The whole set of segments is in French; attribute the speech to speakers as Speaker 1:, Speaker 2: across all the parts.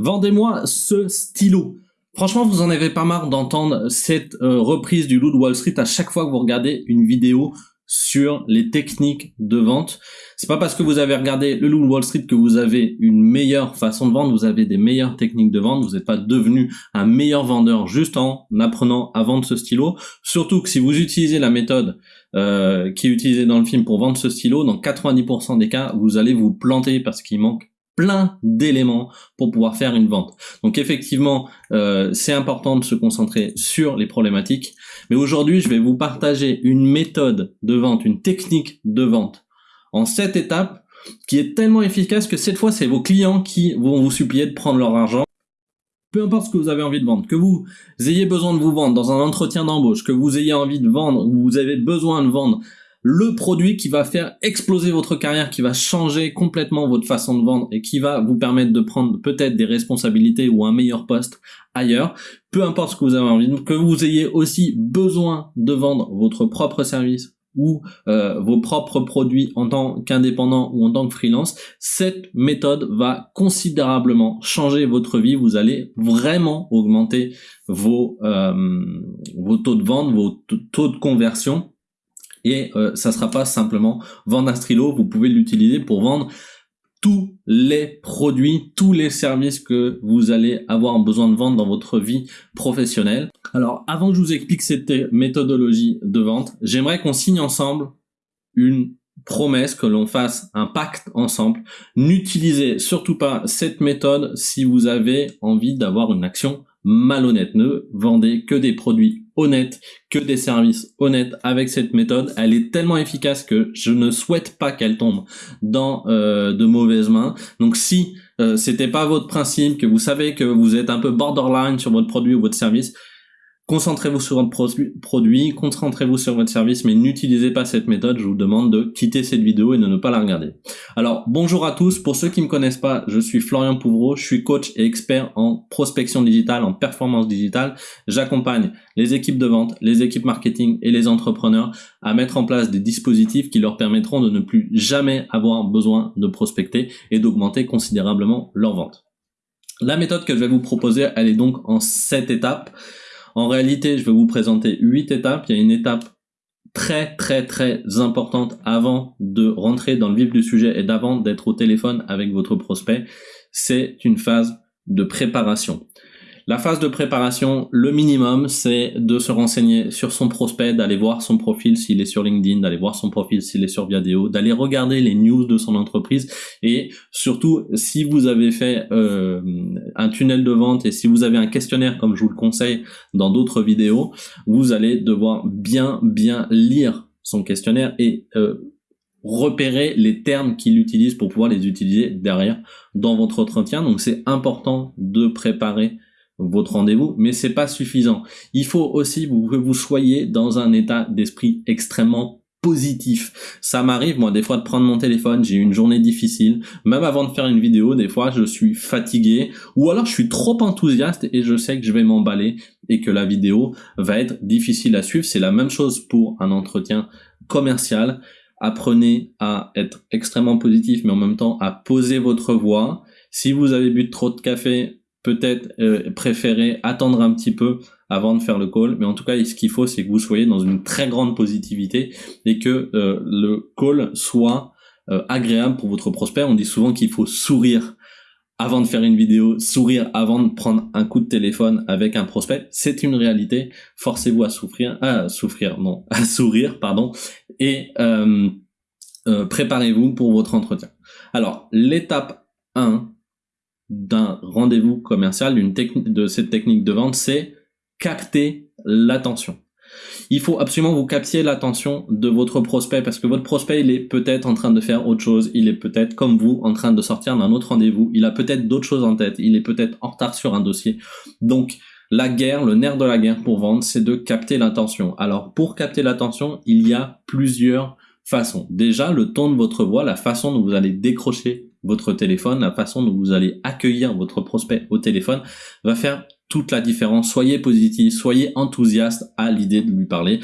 Speaker 1: vendez-moi ce stylo. Franchement, vous en avez pas marre d'entendre cette euh, reprise du loup de Wall Street à chaque fois que vous regardez une vidéo sur les techniques de vente? C'est pas parce que vous avez regardé le loup de Wall Street que vous avez une meilleure façon de vendre, vous avez des meilleures techniques de vente, vous n'êtes pas devenu un meilleur vendeur juste en apprenant à vendre ce stylo. Surtout que si vous utilisez la méthode euh, qui est utilisée dans le film pour vendre ce stylo, dans 90% des cas, vous allez vous planter parce qu'il manque plein d'éléments pour pouvoir faire une vente. Donc effectivement, euh, c'est important de se concentrer sur les problématiques. Mais aujourd'hui, je vais vous partager une méthode de vente, une technique de vente en sept étapes qui est tellement efficace que cette fois, c'est vos clients qui vont vous supplier de prendre leur argent. Peu importe ce que vous avez envie de vendre, que vous ayez besoin de vous vendre dans un entretien d'embauche, que vous ayez envie de vendre ou vous avez besoin de vendre le produit qui va faire exploser votre carrière, qui va changer complètement votre façon de vendre et qui va vous permettre de prendre peut-être des responsabilités ou un meilleur poste ailleurs, peu importe ce que vous avez envie, que vous ayez aussi besoin de vendre votre propre service ou euh, vos propres produits en tant qu'indépendant ou en tant que freelance, cette méthode va considérablement changer votre vie. Vous allez vraiment augmenter vos, euh, vos taux de vente, vos taux de conversion et euh, ça sera pas simplement vendre un stylo, vous pouvez l'utiliser pour vendre tous les produits, tous les services que vous allez avoir besoin de vendre dans votre vie professionnelle. Alors avant que je vous explique cette méthodologie de vente, j'aimerais qu'on signe ensemble une promesse, que l'on fasse un pacte ensemble. N'utilisez surtout pas cette méthode si vous avez envie d'avoir une action malhonnête. Ne vendez que des produits honnêtes, que des services honnêtes avec cette méthode. Elle est tellement efficace que je ne souhaite pas qu'elle tombe dans euh, de mauvaises mains. Donc si euh, c'était pas votre principe, que vous savez que vous êtes un peu borderline sur votre produit ou votre service, Concentrez-vous sur votre produit, concentrez-vous sur votre service, mais n'utilisez pas cette méthode. Je vous demande de quitter cette vidéo et de ne pas la regarder. Alors, bonjour à tous. Pour ceux qui ne me connaissent pas, je suis Florian Pouvreau. Je suis coach et expert en prospection digitale, en performance digitale. J'accompagne les équipes de vente, les équipes marketing et les entrepreneurs à mettre en place des dispositifs qui leur permettront de ne plus jamais avoir besoin de prospecter et d'augmenter considérablement leur vente. La méthode que je vais vous proposer, elle est donc en sept étapes. En réalité, je vais vous présenter huit étapes. Il y a une étape très très très importante avant de rentrer dans le vif du sujet et d'avant d'être au téléphone avec votre prospect. C'est une phase de préparation. La phase de préparation, le minimum, c'est de se renseigner sur son prospect, d'aller voir son profil s'il est sur LinkedIn, d'aller voir son profil s'il est sur Viadeo, d'aller regarder les news de son entreprise et surtout, si vous avez fait euh, un tunnel de vente et si vous avez un questionnaire, comme je vous le conseille dans d'autres vidéos, vous allez devoir bien bien lire son questionnaire et euh, repérer les termes qu'il utilise pour pouvoir les utiliser derrière dans votre entretien. Donc c'est important de préparer votre rendez-vous, mais c'est pas suffisant. Il faut aussi que vous soyez dans un état d'esprit extrêmement positif. Ça m'arrive, moi, des fois, de prendre mon téléphone, j'ai une journée difficile, même avant de faire une vidéo, des fois, je suis fatigué, ou alors je suis trop enthousiaste et je sais que je vais m'emballer et que la vidéo va être difficile à suivre. C'est la même chose pour un entretien commercial. Apprenez à être extrêmement positif, mais en même temps à poser votre voix. Si vous avez bu trop de café, peut-être euh, préférer attendre un petit peu avant de faire le call. Mais en tout cas, ce qu'il faut, c'est que vous soyez dans une très grande positivité et que euh, le call soit euh, agréable pour votre prospect. On dit souvent qu'il faut sourire avant de faire une vidéo, sourire avant de prendre un coup de téléphone avec un prospect. C'est une réalité. Forcez-vous à souffrir, à souffrir, non, à sourire, pardon, et préparez-vous pour votre entretien. Alors, l'étape 1, d'un rendez-vous commercial, d'une de cette technique de vente, c'est capter l'attention. Il faut absolument vous capter l'attention de votre prospect parce que votre prospect, il est peut-être en train de faire autre chose, il est peut-être comme vous en train de sortir d'un autre rendez-vous, il a peut-être d'autres choses en tête, il est peut-être en retard sur un dossier. Donc, la guerre, le nerf de la guerre pour vendre, c'est de capter l'attention. Alors, pour capter l'attention, il y a plusieurs façons. Déjà, le ton de votre voix, la façon dont vous allez décrocher votre téléphone, la façon dont vous allez accueillir votre prospect au téléphone va faire toute la différence. Soyez positif, soyez enthousiaste à l'idée de lui parler.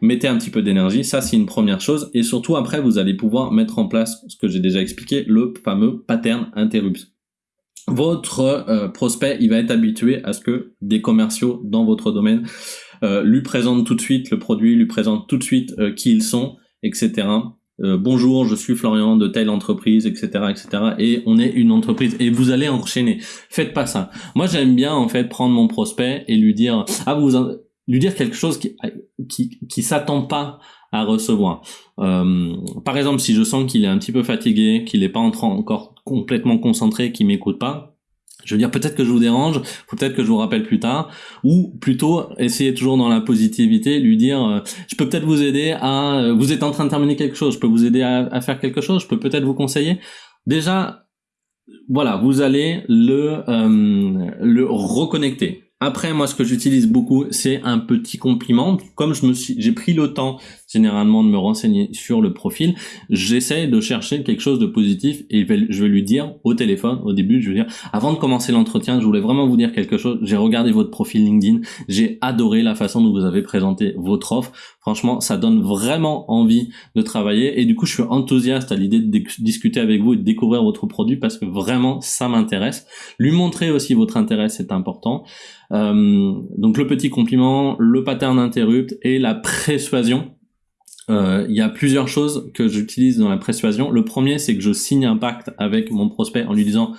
Speaker 1: Mettez un petit peu d'énergie, ça c'est une première chose. Et surtout après, vous allez pouvoir mettre en place ce que j'ai déjà expliqué, le fameux pattern interruption. votre euh, prospect, il va être habitué à ce que des commerciaux dans votre domaine euh, lui présentent tout de suite le produit, lui présentent tout de suite euh, qui ils sont, etc. bonjour, je suis Florian de telle entreprise, etc., etc. Et on est une entreprise et vous allez enchaîner. Faites pas ça. Moi, j'aime bien en fait prendre mon prospect et lui dire ah vous lui dire quelque chose qui qui, qui s'attend pas à recevoir. par exemple, si je sens qu'il est un petit peu fatigué, qu'il n'est pas encore complètement concentré qui m'écoute pas, je veux dire peut-être que je vous dérange, peut-être que je vous rappelle plus tard, ou plutôt essayer toujours dans la positivité, lui dire euh, je peux peut-être vous aider à, euh, vous êtes en train de terminer quelque chose, je peux vous aider à, faire quelque chose, je peux peut-être vous conseiller. Déjà, voilà, vous allez le euh, le reconnecter. Après, moi, ce que j'utilise beaucoup, c'est un petit compliment. Comme je me suis, j'ai pris le temps généralement de me renseigner sur le profil, j'essaie de chercher quelque chose de positif et je vais lui dire au téléphone, au début, je vais dire, avant de commencer l'entretien, je voulais vraiment vous dire quelque chose. J'ai regardé votre profil LinkedIn, j'ai adoré la façon dont vous avez présenté votre offre. Franchement, ça donne vraiment envie de travailler et du coup, je suis enthousiaste à l'idée de discuter avec vous et de découvrir votre produit parce que vraiment, ça m'intéresse. Lui montrer aussi votre intérêt, c'est important. Euh, donc le petit compliment, le pattern interrupt et la persuasion euh, il y a plusieurs choses que j'utilise dans la persuasion. Le premier, c'est que je signe un pacte avec mon prospect en lui disant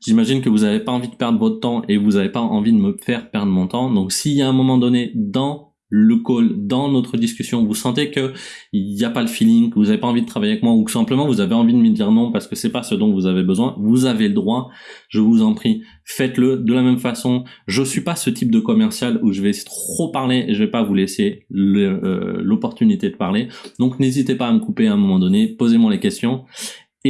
Speaker 1: J'imagine que vous n'avez pas envie de perdre votre temps et vous n'avez pas envie de me faire perdre mon temps. Donc s'il y a un moment donné dans le call, dans notre discussion, vous sentez que il n'y a pas le feeling, que vous n'avez pas envie de travailler avec moi, ou que simplement vous avez envie de me dire non parce que c'est pas ce dont vous avez besoin, vous avez le droit, je vous en prie, faites-le de la même façon. Je suis pas ce type de commercial où je vais trop parler et je vais pas vous laisser euh, l'opportunité de parler. Donc n'hésitez pas à me couper à un moment donné, posez-moi les questions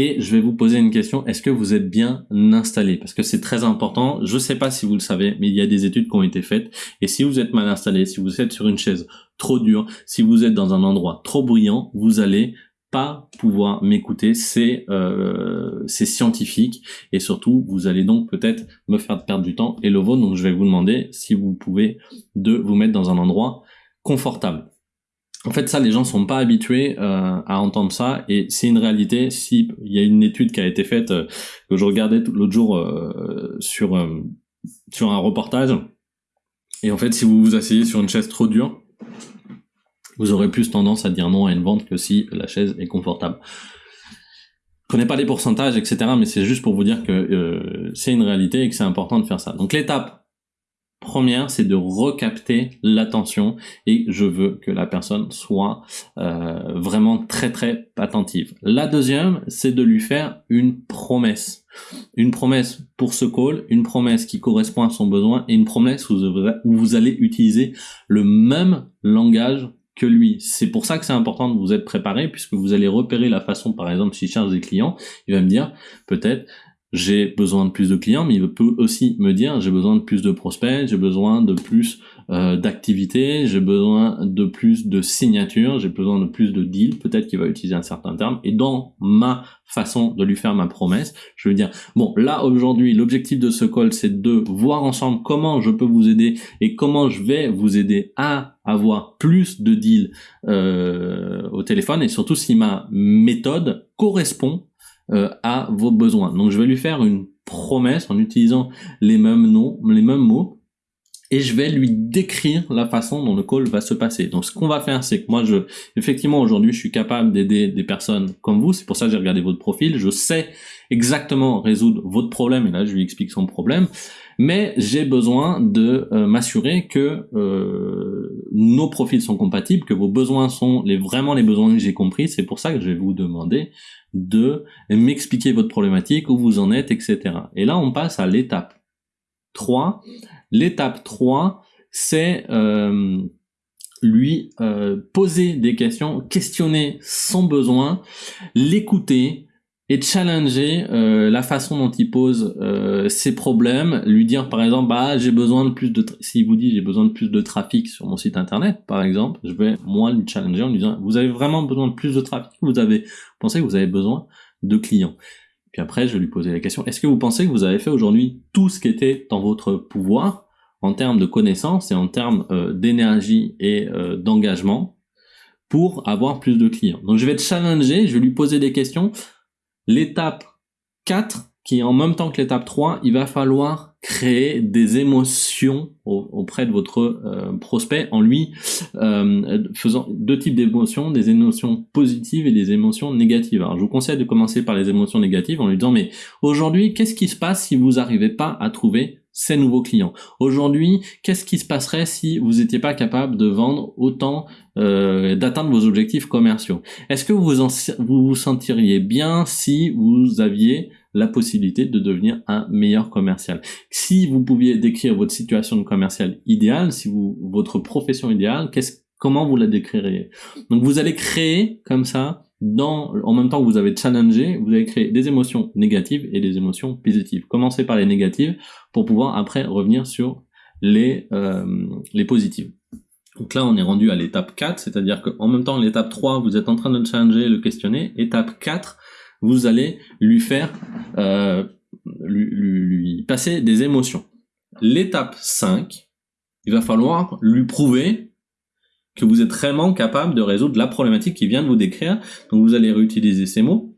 Speaker 1: et je vais vous poser une question, est-ce que vous êtes bien installé? Parce que c'est très important, je ne sais pas si vous le savez, mais il y a des études qui ont été faites, et si vous êtes mal installé, si vous êtes sur une chaise trop dure, si vous êtes dans un endroit trop bruyant, vous allez pas pouvoir m'écouter, c'est euh, scientifique. Et surtout vous allez donc peut-être me faire perdre du temps et le vôtre. Donc je vais vous demander si vous pouvez de vous mettre dans un endroit confortable. En fait, ça, les gens sont pas habitués euh, à entendre ça, et c'est une réalité. Si il y a une étude qui a été faite euh, que je regardais l'autre jour euh, sur sur un reportage, et en fait, si vous vous asseyez sur une chaise trop dure, vous aurez plus tendance à dire non à une vente que si la chaise est confortable. Je connais pas les pourcentages, etc., mais c'est juste pour vous dire que c'est une réalité et que c'est important de faire ça. Donc l'étape Première, c'est de recapter l'attention et je veux que la personne soit euh, vraiment très très attentive. La deuxième, c'est de lui faire une promesse. Une promesse pour ce call, une promesse qui correspond à son besoin et une promesse où vous allez utiliser le même langage que lui. C'est pour ça que c'est important de vous être préparé puisque vous allez repérer la façon, par exemple, s'il cherche des clients, il va me dire peut-être j'ai besoin de plus de clients, mais il peut aussi me dire j'ai besoin de plus de prospects, j'ai besoin de plus euh, d'activités, j'ai besoin de plus de signatures, j'ai besoin de plus de deals, peut-être qu'il va utiliser un certain terme, et dans ma façon de lui faire ma promesse, je vais dire, bon, là aujourd'hui, l'objectif de ce call, c'est de voir ensemble comment je peux vous aider et comment je vais vous aider à avoir plus de deals euh, au téléphone, et surtout si ma méthode correspond euh, à vos besoins. Donc je vais lui faire une promesse en utilisant les mêmes noms, les mêmes mots, et je vais lui décrire la façon dont le call va se passer. Donc ce qu'on va faire, c'est que moi, je, effectivement, aujourd'hui, je suis capable d'aider des personnes comme vous. C'est pour ça que j'ai regardé votre profil. Je sais exactement résoudre votre problème. Et là, je lui explique son problème. Mais j'ai besoin de euh, m'assurer que euh, nos profils sont compatibles, que vos besoins sont les, vraiment les besoins que j'ai compris. C'est pour ça que je vais vous demander de m'expliquer votre problématique, où vous en êtes, etc. Et là, on passe à l'étape 3. L'étape 3, c'est euh, lui euh, poser des questions, questionner son besoin, l'écouter, et challenger euh, la façon dont il pose euh, ses problèmes, lui dire par exemple bah j'ai besoin de plus de s'il vous dit j'ai besoin de plus de trafic sur mon site internet par exemple, je vais moi lui challenger en lui disant vous avez vraiment besoin de plus de trafic, vous avez pensez que vous avez besoin de clients? Puis après je vais lui poser la question est-ce que vous pensez que vous avez fait aujourd'hui tout ce qui était dans votre pouvoir en termes de connaissances et en termes euh, d'énergie et euh, d'engagement pour avoir plus de clients? Donc je vais te challenger, je vais lui poser des questions L'étape 4, qui est en même temps que l'étape 3, il va falloir créer des émotions auprès de votre euh, prospect en lui euh, faisant deux types d'émotions, des émotions positives et des émotions négatives. Alors je vous conseille de commencer par les émotions négatives en lui disant mais aujourd'hui qu'est-ce qui se passe si vous n'arrivez pas à trouver ces nouveaux clients. Aujourd'hui, qu'est-ce qui se passerait si vous n'étiez pas capable de vendre autant, euh, d'atteindre vos objectifs commerciaux? Est-ce que vous, vous sentiriez bien si vous aviez la possibilité de devenir un meilleur commercial? Si vous pouviez décrire votre situation de commercial idéale, si vous votre profession idéale, qu'est-ce comment vous la décririez? Donc vous allez créer comme ça dans, en même temps que vous avez challengé, vous allez créer des émotions négatives et des émotions positives. Commencez par les négatives pour pouvoir après revenir sur les, euh, les positives. Donc là, on est rendu à l'étape 4, c'est-à-dire qu'en même temps, l'étape 3, vous êtes en train de challenger, le questionner. Étape 4, vous allez lui faire, euh, lui, lui, lui passer des émotions. L'étape 5, il va falloir lui prouver que vous êtes vraiment capable de résoudre la problématique qui vient de vous décrire. Donc vous allez réutiliser ces mots.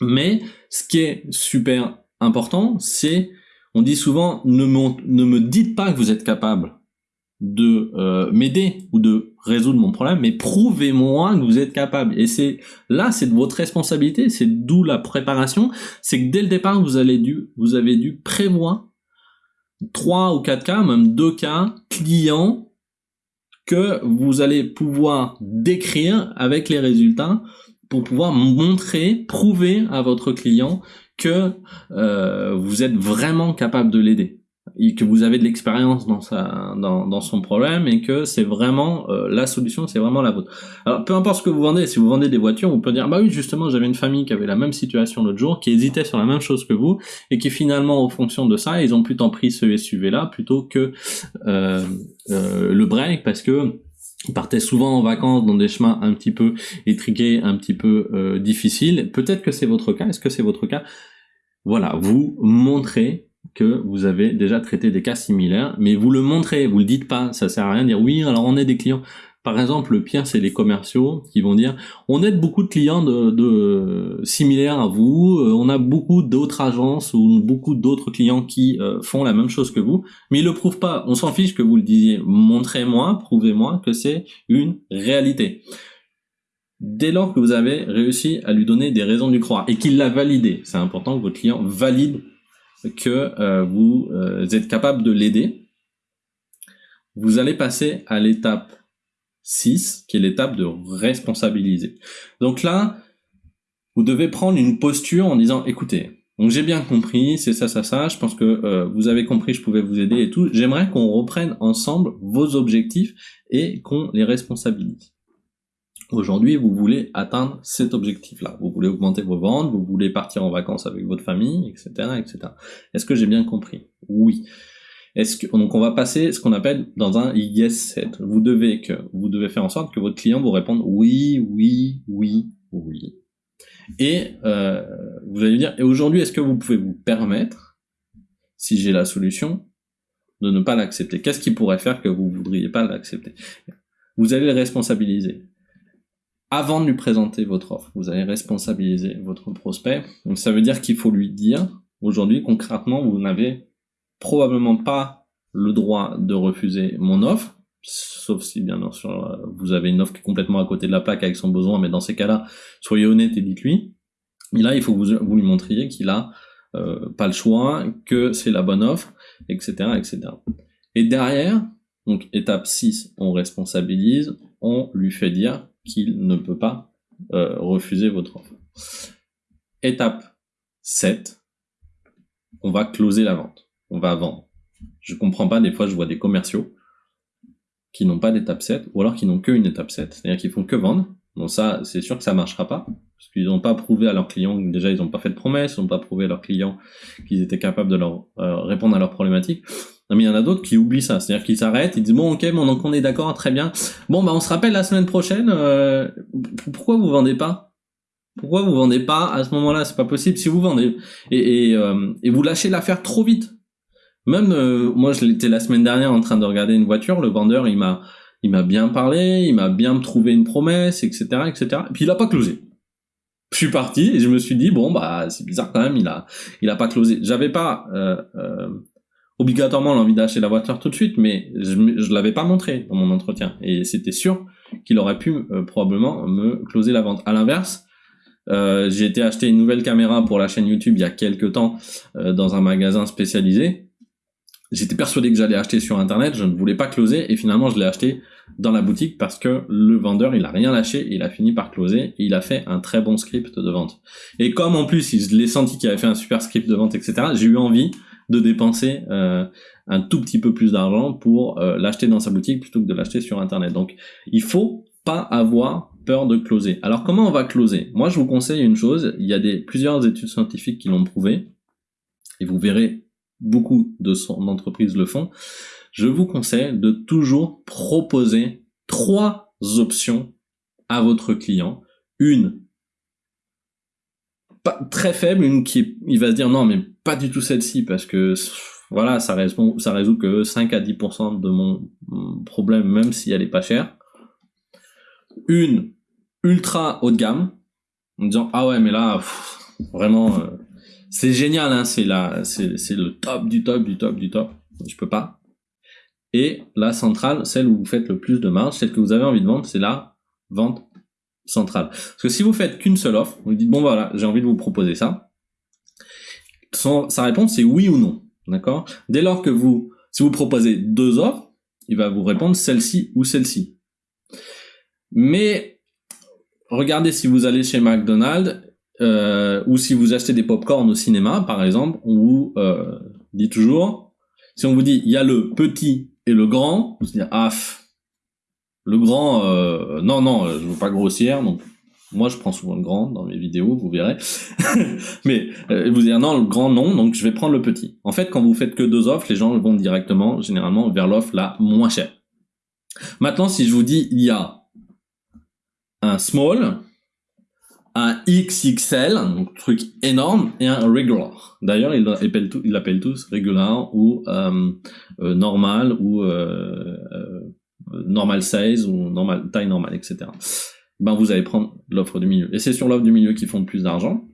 Speaker 1: Mais ce qui est super important, c'est, on dit souvent, ne, me dites pas que vous êtes capable de euh, m'aider ou de résoudre mon problème, mais prouvez-moi que vous êtes capable. Et c'est là, c'est de votre responsabilité, c'est d'où la préparation. C'est que dès le départ, vous dû, vous avez dû prévoir trois ou quatre cas, même deux cas clients que vous allez pouvoir décrire avec les résultats pour pouvoir montrer, prouver à votre client que euh, vous êtes vraiment capable de l'aider que vous avez de l'expérience dans sa dans, dans son problème et que c'est vraiment euh, la solution, c'est vraiment la vôtre. Alors peu importe ce que vous vendez, si vous vendez des voitures, vous pouvez dire bah oui justement j'avais une famille qui avait la même situation l'autre jour, qui hésitait sur la même chose que vous et qui finalement en fonction de ça ils ont plutôt pris ce SUV là plutôt que euh, euh, le break parce que ils partaient souvent en vacances dans des chemins un petit peu étriqués, un petit peu euh, difficiles. Peut-être que c'est votre cas. Est-ce que c'est votre cas? Voilà, vous montrez que vous avez déjà traité des cas similaires, mais vous le montrez, vous le dites pas, ça sert à rien de dire oui, alors on est des clients. Par exemple, le pire, c'est les commerciaux qui vont dire on aide beaucoup de clients de, similaires à vous, euh, on a beaucoup d'autres agences ou beaucoup d'autres clients qui euh, font la même chose que vous, mais ils le prouvent pas. On s'en fiche que vous le disiez. Montrez-moi, prouvez-moi que c'est une réalité. Dès lors que vous avez réussi à lui donner des raisons de croire et qu'il l'a validé, c'est important que votre client valide que euh, vous euh, êtes capable de l'aider, vous allez passer à l'étape 6, qui est l'étape de responsabiliser. Donc là, vous devez prendre une posture en disant, écoutez, donc j'ai bien compris, c'est ça, ça, ça, je pense que euh, vous avez compris, je pouvais vous aider et tout. J'aimerais qu'on reprenne ensemble vos objectifs et qu'on les responsabilise. Aujourd'hui, vous voulez atteindre cet objectif-là. Vous voulez augmenter vos ventes, vous voulez partir en vacances avec votre famille, etc., etc. Est-ce que j'ai bien compris? Oui. Est-ce que donc on va passer ce qu'on appelle dans un yes set. Vous devez que vous devez faire en sorte que votre client vous réponde oui, oui, oui, oui. Et euh, vous allez dire et aujourd'hui est-ce que vous pouvez vous permettre, si j'ai la solution, de ne pas l'accepter? Qu'est-ce qui pourrait faire que vous voudriez pas l'accepter? Vous allez le responsabiliser avant de lui présenter votre offre. Vous allez responsabiliser votre prospect. Donc ça veut dire qu'il faut lui dire, aujourd'hui concrètement, vous n'avez probablement pas le droit de refuser mon offre, sauf si bien sûr vous avez une offre qui est complètement à côté de la plaque avec son besoin, mais dans ces cas-là, soyez honnête et dites-lui. Et là, il faut que vous, lui montriez qu'il a euh, pas le choix, que c'est la bonne offre, etc., etc. Et derrière, donc étape 6, on responsabilise, on lui fait dire qu'il ne peut pas euh, refuser votre offre. Étape 7, on va closer la vente. On va vendre. Je comprends pas, des fois je vois des commerciaux qui n'ont pas d'étape 7, ou alors qui n'ont qu'une étape 7, c'est-à-dire qu'ils font que vendre. Donc ça, c'est sûr que ça marchera pas, parce qu'ils n'ont pas prouvé à leurs clients, déjà ils n'ont pas fait de promesses, ils n'ont pas prouvé à leurs clients qu'ils étaient capables de leur euh, répondre à leurs problématiques. Non, mais il y en a d'autres qui oublient ça. C'est-à-dire qu'ils s'arrêtent, ils disent bon ok, bon donc on est d'accord, très bien. Bon bah on se rappelle la semaine prochaine. Euh, pourquoi vous vendez pas? Pourquoi vous vendez pas à ce moment-là? C'est pas possible. Si vous vendez et, et, euh, et vous lâchez l'affaire trop vite. Même euh, moi, je l'étais la semaine dernière en train de regarder une voiture. Le vendeur, il m'a il m'a bien parlé, il m'a bien trouvé une promesse, etc., etc. Et puis il a pas closé. je suis parti et je me suis dit bon bah c'est bizarre quand même il a il a pas closé j'avais pas euh, euh, obligatoirement l'envie d'acheter la voiture tout de suite mais je je l'avais pas montré dans mon entretien. Et c'était sûr qu'il aurait pu euh, probablement me closer la vente. À l'inverse euh, j'ai été acheter une nouvelle caméra pour la chaîne YouTube il y a quelques temps euh, dans un magasin spécialisé. J'étais persuadé que j'allais acheter sur internet, je ne voulais pas closer et finalement je l'ai acheté dans la boutique parce que le vendeur il a rien lâché il a fini par closer et il a fait un très bon script de vente. Et comme en plus il l'ai senti qu'il avait fait un super script de vente etc, j'ai eu envie de dépenser euh, un tout petit peu plus d'argent pour euh, l'acheter dans sa boutique plutôt que de l'acheter sur internet. Donc il faut pas avoir peur de closer. Alors comment on va closer? Moi je vous conseille une chose, il y a des plusieurs études scientifiques qui l'ont prouvé et vous verrez beaucoup de son entreprise le font, je vous conseille de toujours proposer trois options à votre client. Une pas, très faible, une qui il va se dire non mais pas du tout celle-ci parce que voilà ça résout, ça résout que 5 à 10% de mon problème même si elle est pas chère. Une ultra haut de gamme en disant ah ouais mais là vraiment euh, c'est génial, hein, c'est la, c'est le top du top du top du top. Je peux pas. Et la centrale, celle où vous faites le plus de marge, celle que vous avez envie de vendre, c'est la vente centrale. Parce que si vous faites qu'une seule offre, vous dites bon voilà, j'ai envie de vous proposer ça. Sa réponse c'est oui ou non, d'accord? Dès lors que vous, si vous proposez deux offres, il va vous répondre celle-ci ou celle-ci. Mais regardez si vous allez chez McDonald's euh, ou si vous achetez des pop-corn au cinéma, par exemple, on vous euh, dit toujours, si on vous dit il y a le petit et le grand, vous dites ah le grand, euh, non non, je veux pas grossière, donc moi je prends souvent le grand dans mes vidéos, vous verrez, mais euh, vous dire non le grand non, donc je vais prendre le petit. En fait, quand vous faites que deux offres, les gens vont directement, généralement, vers l'offre la moins chère. Maintenant, si je vous dis il y a un small, un XXL, un truc énorme, et un regular. D'ailleurs, ils l'appellent tous regular ou euh, euh, normal ou normal size ou normal taille normale, etc. Ben vous allez prendre l'offre du milieu. Et c'est sur l'offre du milieu qui font le plus d'argent.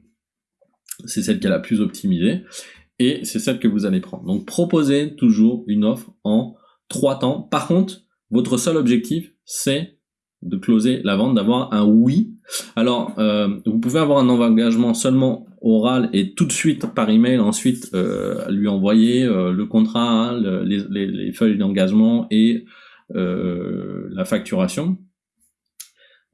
Speaker 1: C'est celle qui est la plus optimisée. Et c'est celle que vous allez prendre. Donc proposez toujours une offre en trois temps. Par contre, votre seul objectif, c'est de closer la vente, d'avoir un oui. Alors, euh, vous pouvez avoir un engagement seulement oral et tout de suite par email, ensuite euh, lui envoyer euh, le contrat, les, les, feuilles d'engagement et la facturation.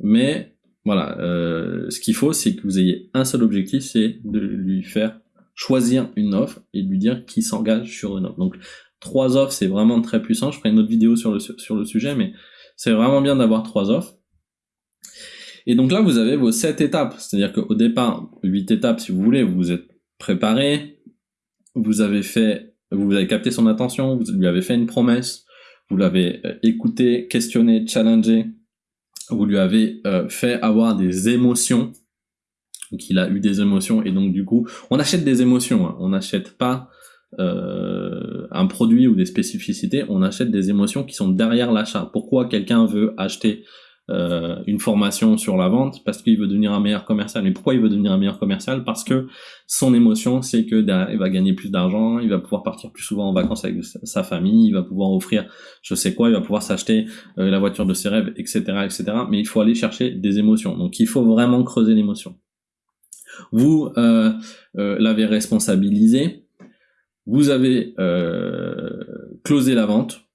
Speaker 1: Mais voilà, ce qu'il faut, c'est que vous ayez un seul objectif, c'est de lui faire choisir une offre et de lui dire qui s'engage sur une offre. Donc, trois offres, c'est vraiment très puissant. Je ferai une autre vidéo sur le, sur le sujet, mais c'est vraiment bien d'avoir trois offres. Et donc là, vous avez vos sept étapes. C'est-à-dire qu'au départ, huit étapes, si vous voulez, vous vous êtes préparé, vous avez fait, vous avez capté son attention, vous lui avez fait une promesse, vous l'avez euh, écouté, questionné, challengé, vous lui avez euh, fait avoir des émotions. Donc il a eu des émotions et donc du coup, on achète des émotions. Hein. On n'achète pas euh, un produit ou des spécificités, on achète des émotions qui sont derrière l'achat. Pourquoi quelqu'un veut acheter euh, une formation sur la vente Parce qu'il veut devenir un meilleur commercial. Mais pourquoi il veut devenir un meilleur commercial? Parce que son émotion, c'est que il va gagner plus d'argent, il va pouvoir partir plus souvent en vacances avec sa famille, il va pouvoir offrir je sais quoi, il va pouvoir s'acheter euh, la voiture de ses rêves, etc., etc. Mais il faut aller chercher des émotions. Donc il faut vraiment creuser l'émotion. Vous euh, l'avez responsabilisé, vous avez euh, closé la vente,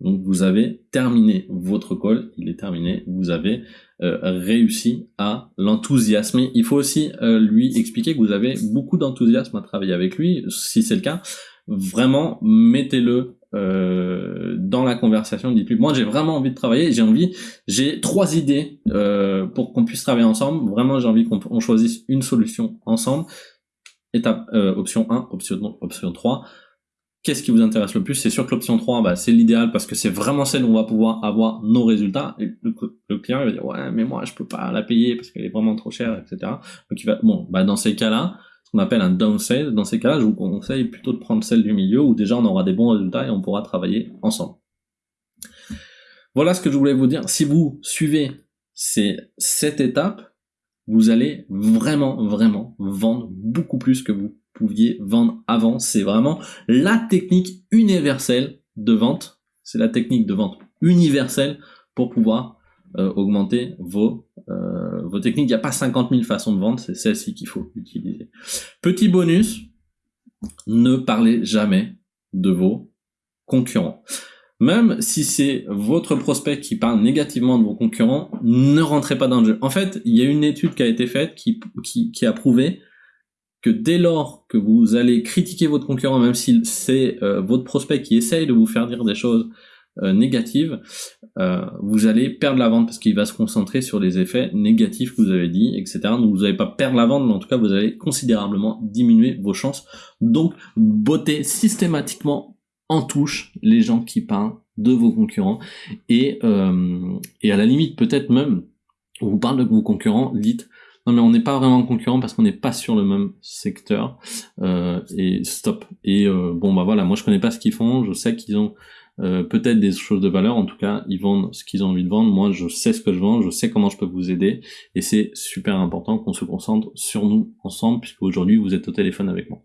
Speaker 1: donc vous avez terminé votre call, il est terminé, vous avez euh, réussi à l'enthousiasmer. Il faut aussi euh, lui expliquer que vous avez beaucoup d'enthousiasme à travailler avec lui, si c'est le cas. Vraiment, mettez-le euh, dans la conversation. Dites-lui, moi j'ai vraiment envie de travailler, j'ai envie, j'ai trois idées euh, pour qu'on puisse travailler ensemble. Vraiment, j'ai envie qu'on choisisse une solution ensemble. Étape euh, option 1, option, option 3. Qu'est-ce qui vous intéresse le plus? C'est sûr que l'option 3, bah, c'est l'idéal parce que c'est vraiment celle où on va pouvoir avoir nos résultats. Le, client il va dire ouais mais moi je peux pas la payer parce qu'elle est vraiment trop chère, etc. Donc il va bon bah dans ces cas-là, ce qu'on appelle un downside, dans ces cas-là, je vous conseille plutôt de prendre celle du milieu où déjà on aura des bons résultats et on pourra travailler ensemble. Voilà ce que je voulais vous dire. Si vous suivez ces sept étapes, vous allez vraiment, vraiment vendre beaucoup plus que vous pouviez vendre avant. C'est vraiment la technique universelle de vente. C'est la technique de vente universelle pour pouvoir euh, augmenter vos, euh, vos techniques. Il n'y a pas 50 000 façons de vendre, c'est celle-ci qu'il faut utiliser. Petit bonus, ne parlez jamais de vos concurrents. Même si c'est votre prospect qui parle négativement de vos concurrents, ne rentrez pas dans le jeu. En fait, il y a une étude qui a été faite qui, qui, qui a prouvé que dès lors que vous allez critiquer votre concurrent, même si c'est euh, votre prospect qui essaye de vous faire dire des choses euh, négatives, euh, vous allez perdre la vente parce qu'il va se concentrer sur les effets négatifs que vous avez dit, etc. Donc vous n'allez pas perdre la vente, mais en tout cas vous allez considérablement diminuer vos chances. Donc botter systématiquement en touche les gens qui parlent de vos concurrents et, euh, et à la limite peut-être même on vous parle de vos concurrents, dites non mais on n'est pas vraiment concurrent parce qu'on n'est pas sur le même secteur. Euh, et stop. Et euh, bon bah voilà, moi je connais pas ce qu'ils font, je sais qu'ils ont euh, peut-être des choses de valeur, en tout cas ils vendent ce qu'ils ont envie de vendre, moi je sais ce que je vends, je sais comment je peux vous aider. Et c'est super important qu'on se concentre sur nous ensemble puisque aujourd'hui vous êtes au téléphone avec moi.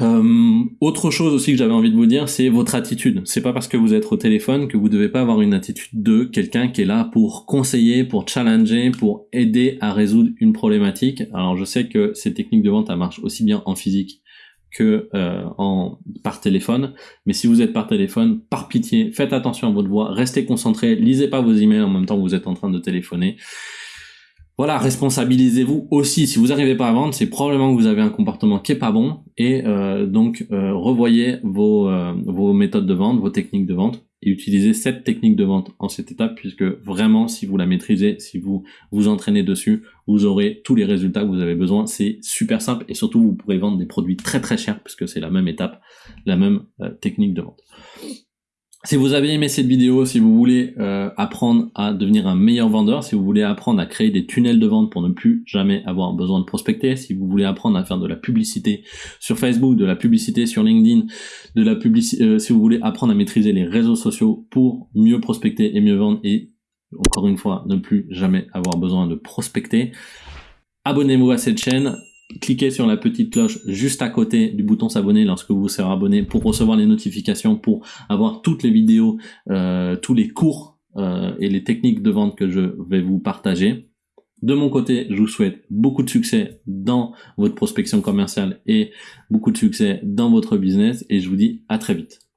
Speaker 1: Euh, autre chose aussi que j'avais envie de vous dire, c'est votre attitude. C'est pas parce que vous êtes au téléphone que vous devez pas avoir une attitude de quelqu'un qui est là pour conseiller, pour challenger, pour aider à résoudre une problématique. Alors je sais que ces techniques de vente, elles marchent aussi bien en physique que euh, en par téléphone. Mais si vous êtes par téléphone, par pitié, faites attention à votre voix, restez concentré, lisez pas vos emails en même temps que vous êtes en train de téléphoner voilà, responsabilisez-vous aussi. Si vous n'arrivez pas à vendre, c'est probablement que vous avez un comportement qui est pas bon et euh, donc euh, revoyez vos, euh, vos méthodes de vente, vos techniques de vente et utilisez cette technique de vente en cette étape puisque vraiment si vous la maîtrisez, si vous vous entraînez dessus, vous aurez tous les résultats que vous avez besoin. C'est super simple et surtout vous pourrez vendre des produits très très chers puisque c'est la même étape, la même technique de vente. Si vous avez aimé cette vidéo, si vous voulez euh, apprendre à devenir un meilleur vendeur, si vous voulez apprendre à créer des tunnels de vente pour ne plus jamais avoir besoin de prospecter, si vous voulez apprendre à faire de la publicité sur Facebook, de la publicité sur LinkedIn, de la publicité, euh, si vous voulez apprendre à maîtriser les réseaux sociaux pour mieux prospecter et mieux vendre et encore une fois ne plus jamais avoir besoin de prospecter, abonnez-vous à cette chaîne, cliquez sur la petite cloche juste à côté du bouton s'abonner lorsque vous serez abonné pour recevoir les notifications, pour avoir toutes les vidéos, euh, tous les cours euh, et les techniques de vente que je vais vous partager. De mon côté, je vous souhaite beaucoup de succès dans votre prospection commerciale et beaucoup de succès dans votre business et je vous dis à très vite.